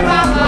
是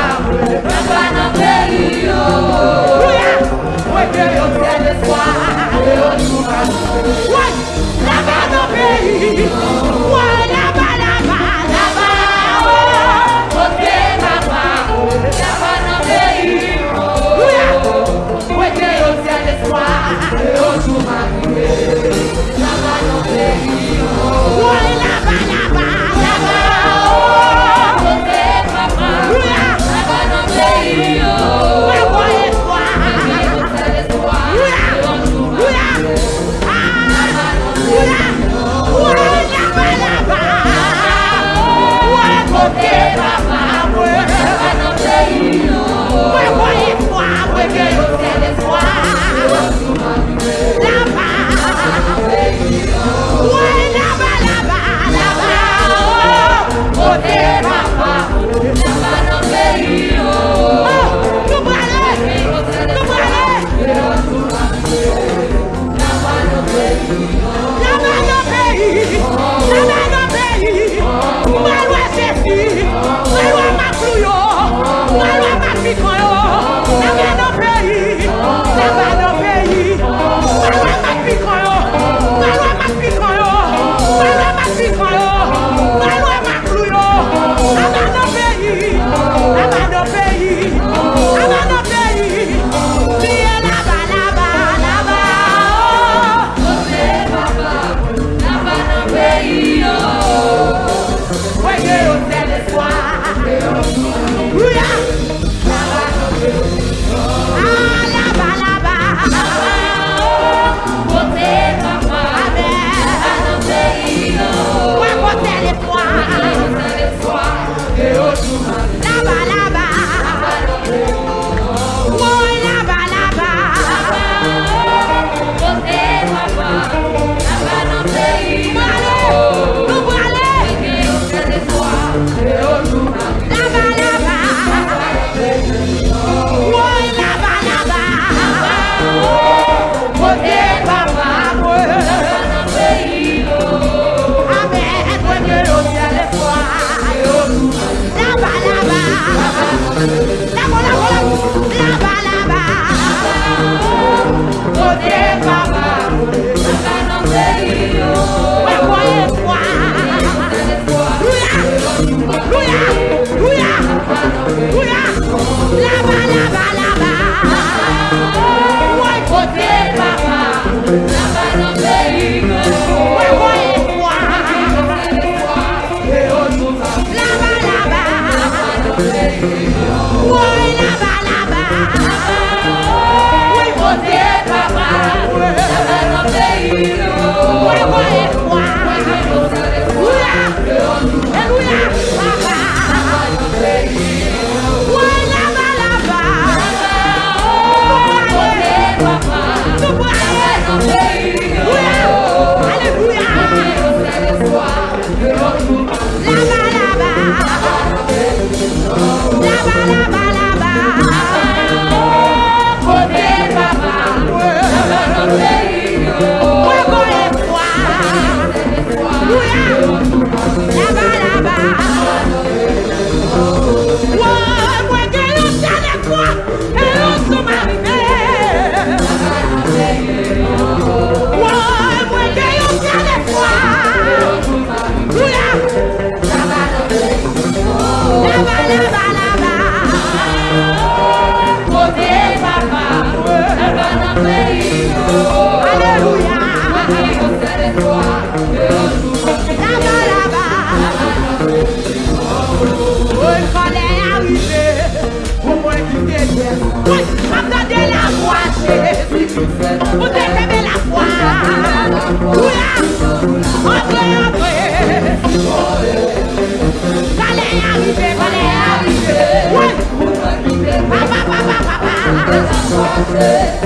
Atle,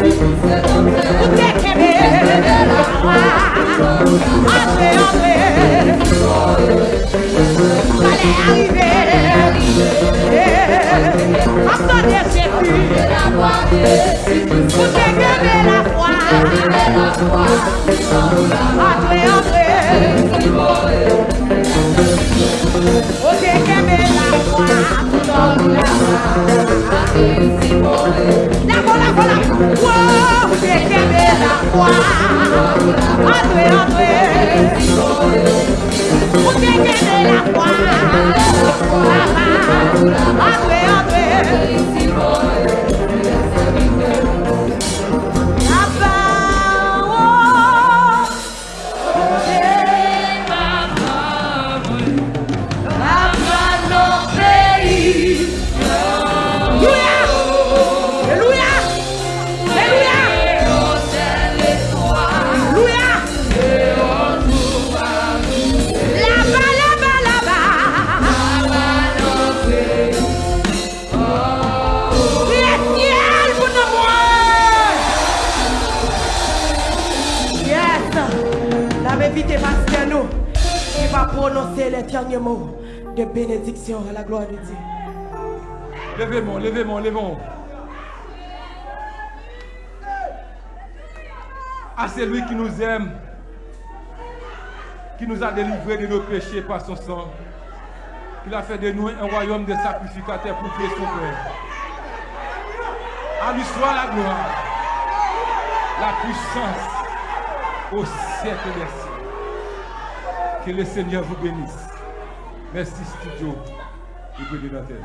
atle, atle wow, que quede la agua, atue, atue, que quede la agua, atue, atue, prononcer les derniers mots de bénédiction à la gloire de Dieu. Levez-moi, levez-moi, levez-moi. À celui qui nous aime, qui nous a délivrés de nos péchés par son sang, qu'il a fait de nous un royaume de sacrificateurs pour prier son Père. À lui soit la gloire, la puissance au siècle des siècles. Que le Seigneur vous bénisse. Merci studio. Du Prédicateur.